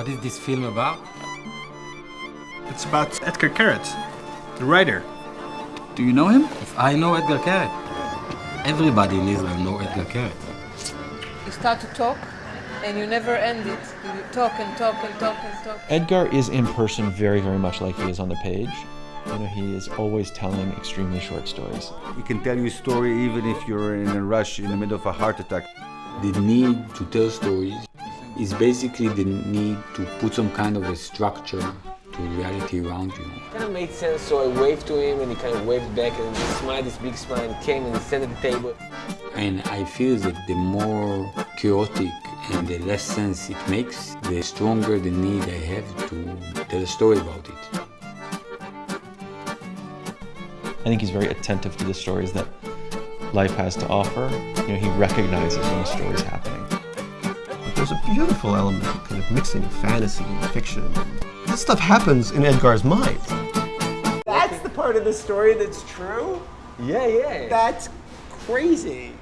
What is this film about? It's about Edgar Keret, the writer. Do you know him? If I know Edgar Keret, everybody in Israel know Edgar Keret. You start to talk and you never end it. You talk and talk and talk and talk. Edgar is in person very, very much like he is on the page. You know, he is always telling extremely short stories. He can tell you a story even if you're in a rush in the middle of a heart attack. The need to tell stories is basically the need to put some kind of a structure to reality around you. It kind of made sense, so I waved to him and he kind of waved back and he smiled this big smile and came and sat at the table. And I feel that the more chaotic and the less sense it makes, the stronger the need I have to tell a story about it. I think he's very attentive to the stories that life has to offer. You know, he recognizes when a story is happening. There's a beautiful element, kind of mixing fantasy and fiction. This stuff happens in Edgar's mind. That's the part of the story that's true? Yeah, yeah. That's crazy.